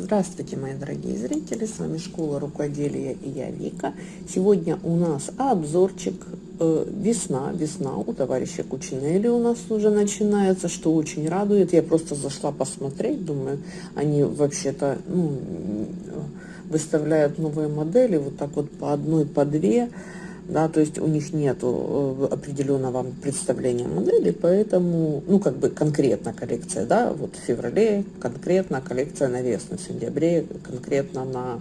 Здравствуйте, мои дорогие зрители, с вами Школа Рукоделия и я Вика. Сегодня у нас обзорчик э, весна, весна у товарища Кучинелли у нас уже начинается, что очень радует. Я просто зашла посмотреть, думаю, они вообще-то ну, выставляют новые модели вот так вот по одной, по две да, то есть у них нет э, определенного представления модели, поэтому, ну, как бы конкретно коллекция, да, вот в феврале конкретно коллекция на весну, в сентябре конкретно на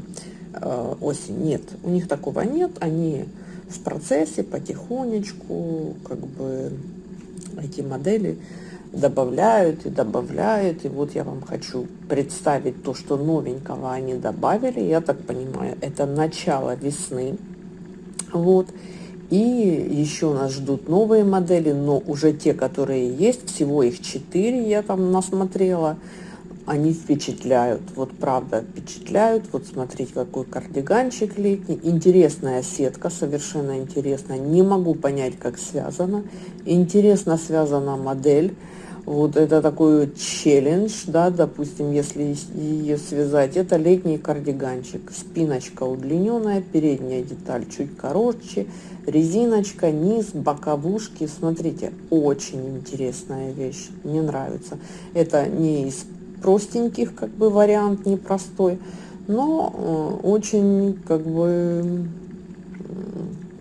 э, осень. Нет, у них такого нет, они в процессе потихонечку, как бы, эти модели добавляют и добавляют. И вот я вам хочу представить то, что новенького они добавили. Я так понимаю, это начало весны. Вот. И еще нас ждут новые модели, но уже те, которые есть, всего их 4 я там насмотрела, они впечатляют, вот правда впечатляют. Вот смотрите, какой кардиганчик летний. Интересная сетка, совершенно интересная. Не могу понять, как связана. Интересно связана модель. Вот это такой челлендж, да, допустим, если ее связать. Это летний кардиганчик. Спиночка удлиненная, передняя деталь чуть короче, резиночка, низ, боковушки. Смотрите, очень интересная вещь, мне нравится. Это не из простеньких, как бы, вариант, непростой, но э, очень, как бы,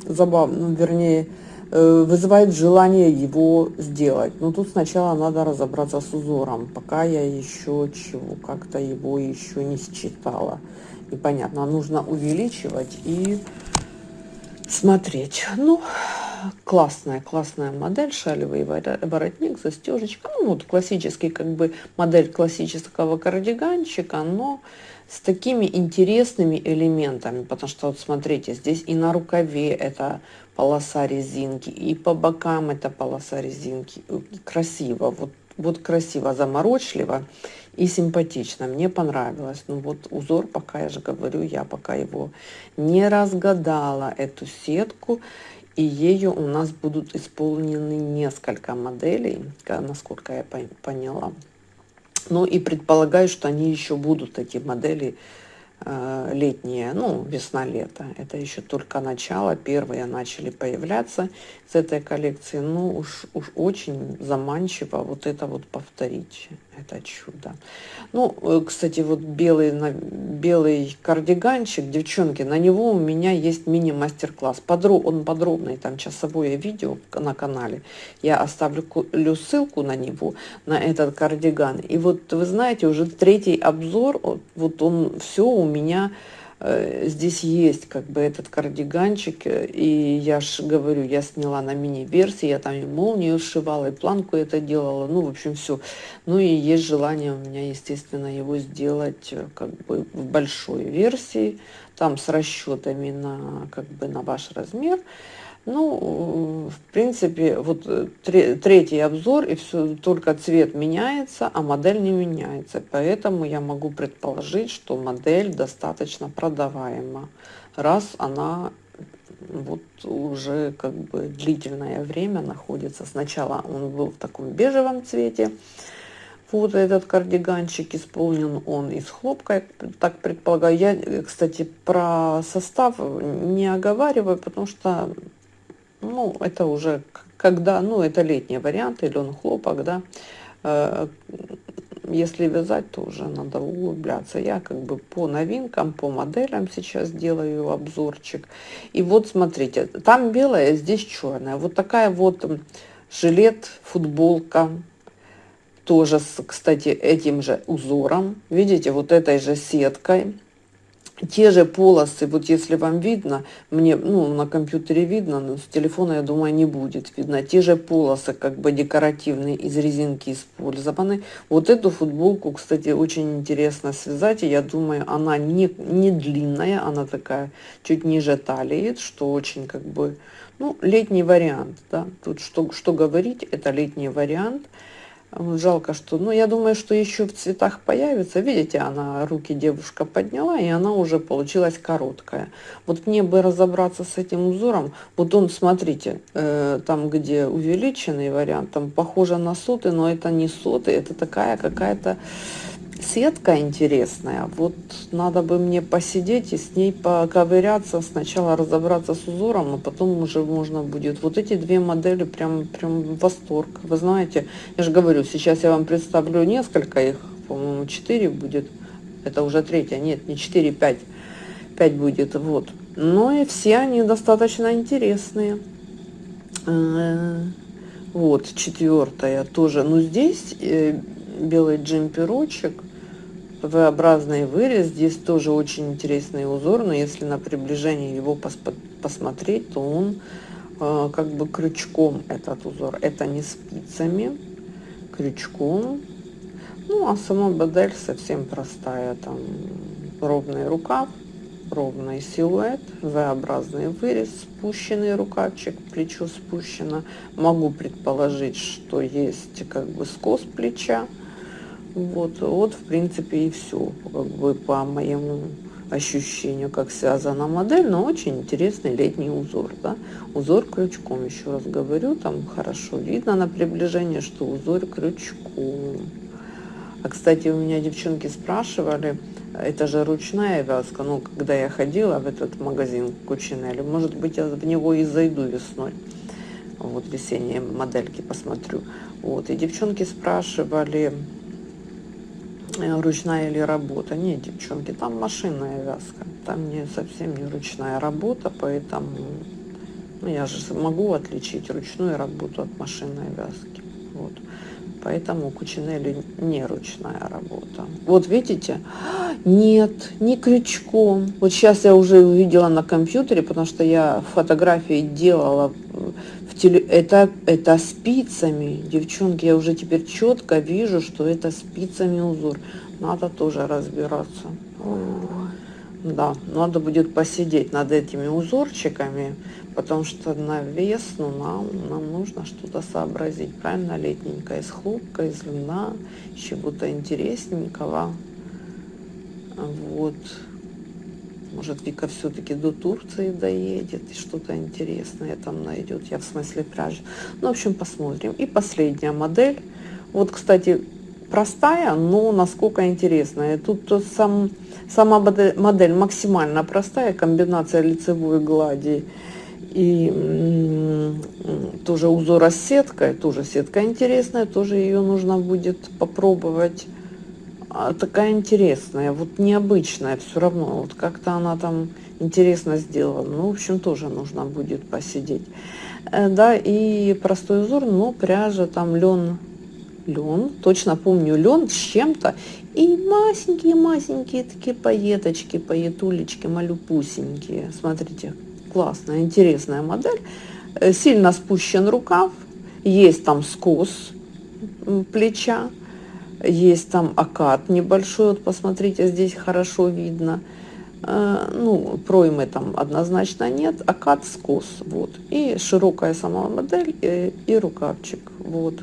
забавно, ну, вернее, вызывает желание его сделать. Но тут сначала надо разобраться с узором, пока я еще чего, как-то его еще не считала. Непонятно, нужно увеличивать и смотреть. Ну, классная, классная модель, шалевый воротник, застежечка. Ну, вот классический, как бы, модель классического кардиганчика, но с такими интересными элементами, потому что вот смотрите, здесь и на рукаве это полоса резинки, и по бокам это полоса резинки. Красиво, вот, вот красиво, заморочливо и симпатично. Мне понравилось. Ну вот узор, пока я же говорю, я пока его не разгадала, эту сетку. И ею у нас будут исполнены несколько моделей, насколько я поняла. Ну и предполагаю, что они еще будут, эти модели, летние, ну, весна-лето. Это еще только начало, первые начали появляться с этой коллекции. Ну, уж, уж очень заманчиво вот это вот повторить, это чудо. Ну, э, кстати, вот белый, белый кардиганчик, девчонки, на него у меня есть мини-мастер-класс. Подроб, он подробный, там часовое видео на канале. Я оставлю ссылку на него, на этот кардиган. И вот, вы знаете, уже третий обзор, вот он все у меня э, здесь есть как бы этот кардиганчик, э, и я же говорю, я сняла на мини-версии, я там и молнию сшивала, и планку это делала, ну, в общем, все. Ну, и есть желание у меня, естественно, его сделать э, как бы в большой версии, там с расчетами на, как бы, на ваш размер. Ну, в принципе, вот э, третий обзор, и все, только цвет меняется, а модель не меняется. Поэтому я могу предположить, что модель достаточно продаваема, раз она вот уже как бы длительное время находится. Сначала он был в таком бежевом цвете, вот этот кардиганчик исполнен он из хлопка, я так предполагаю. Я, кстати, про состав не оговариваю, потому что ну, это уже когда, ну, это летний вариант, или он хлопок, да. Э, если вязать, то уже надо углубляться. Я как бы по новинкам, по моделям сейчас делаю обзорчик. И вот смотрите, там белая, здесь черная. Вот такая вот жилет, футболка, тоже, с, кстати, этим же узором. Видите, вот этой же сеткой те же полосы, вот если вам видно, мне, ну, на компьютере видно, но с телефона, я думаю, не будет видно, те же полосы, как бы декоративные, из резинки использованы. Вот эту футболку, кстати, очень интересно связать, и я думаю, она не, не длинная, она такая чуть ниже талии, что очень, как бы, ну, летний вариант, да, тут что, что говорить, это летний вариант. Жалко, что... Ну, я думаю, что еще в цветах появится. Видите, она руки девушка подняла, и она уже получилась короткая. Вот мне бы разобраться с этим узором. Вот он, смотрите, э, там, где увеличенный вариант, там похоже на соты, но это не соты, это такая какая-то сетка интересная. Вот надо бы мне посидеть и с ней поковыряться. Сначала разобраться с узором, а потом уже можно будет. Вот эти две модели прям, прям восторг. Вы знаете, я же говорю, сейчас я вам представлю несколько их. По-моему, 4 будет. Это уже третья. Нет, не 4, 5. 5 будет. Вот. Но и все они достаточно интересные. Э, вот, четвертая тоже. Но здесь э, белый джемперочек V-образный вырез. Здесь тоже очень интересный узор, но если на приближении его пос посмотреть, то он э, как бы крючком этот узор. Это не спицами, крючком. Ну, а сама модель совсем простая. Там ровный рукав, ровный силуэт, V-образный вырез, спущенный рукавчик, плечо спущено. Могу предположить, что есть как бы скос плеча. Вот, вот в принципе и все, как бы по моему ощущению, как связана модель, но очень интересный летний узор, да, узор крючком, еще раз говорю, там хорошо видно на приближение, что узор крючком. А, кстати, у меня девчонки спрашивали, это же ручная вязка, ну, когда я ходила в этот магазин Кучинелли, может быть, я в него и зайду весной, вот весенние модельки посмотрю, вот, и девчонки спрашивали, ручная или работа. Нет, девчонки, там машинная вязка. Там не совсем не ручная работа, поэтому ну, я же могу отличить ручную работу от машинной вязки. Вот. Поэтому Кучинелли не ручная работа. Вот видите? Нет, не крючком. Вот сейчас я уже увидела на компьютере, потому что я фотографии делала Это, это спицами. Девчонки, я уже теперь четко вижу, что это спицами узор. Надо тоже разбираться. Да, надо будет посидеть над этими узорчиками, потому что на весну нам, нам нужно что-то сообразить. Правильно, летненькая, из хлопка, из льна, чего-то интересненького. Вот. Может, Вика все-таки до Турции доедет и что-то интересное там найдет. Я в смысле пряжи. Ну, в общем, посмотрим. И последняя модель. Вот, кстати, простая, но насколько интересная. Тут сам, сама модель максимально простая, комбинация лицевой глади и тоже узора с сеткой, тоже сетка интересная, тоже ее нужно будет попробовать. А, такая интересная, вот необычная все равно, вот как-то она там интересно сделана. Ну, в общем, тоже нужно будет посидеть. Э, да, и простой узор, но пряжа там лен лен, точно помню лен с чем-то, и масенькие-масенькие такие поеточки, поетулечки, малюпусенькие. Смотрите, классная, интересная модель. Э, сильно спущен рукав, есть там скос плеча, есть там окат небольшой, вот посмотрите, здесь хорошо видно. Э, ну, проймы там однозначно нет, окат скос, вот. И широкая сама модель, и, э, и рукавчик, вот.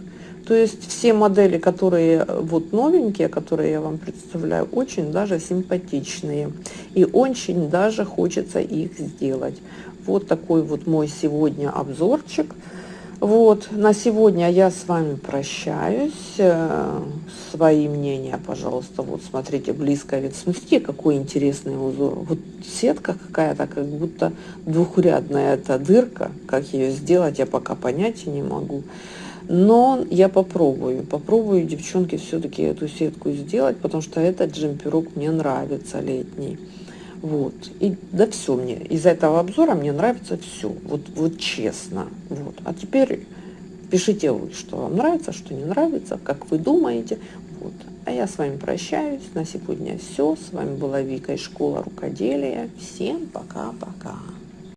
То есть все модели, которые вот новенькие, которые я вам представляю, очень даже симпатичные. И очень даже хочется их сделать. Вот такой вот мой сегодня обзорчик. Вот, на сегодня я с вами прощаюсь. Э, свои мнения, пожалуйста, вот смотрите, близко вид. Смотрите, какой интересный узор. Вот сетка какая-то, как будто двухрядная эта дырка. Как ее сделать, я пока понятия не могу. Но я попробую, попробую, девчонки, все-таки эту сетку сделать, потому что этот джемперок мне нравится летний. Вот. И да все мне, из этого обзора мне нравится все, вот, вот честно. Вот. А теперь пишите вы, что вам нравится, что не нравится, как вы думаете. Вот. А я с вами прощаюсь. На сегодня все. С вами была Вика из школы рукоделия. Всем пока-пока.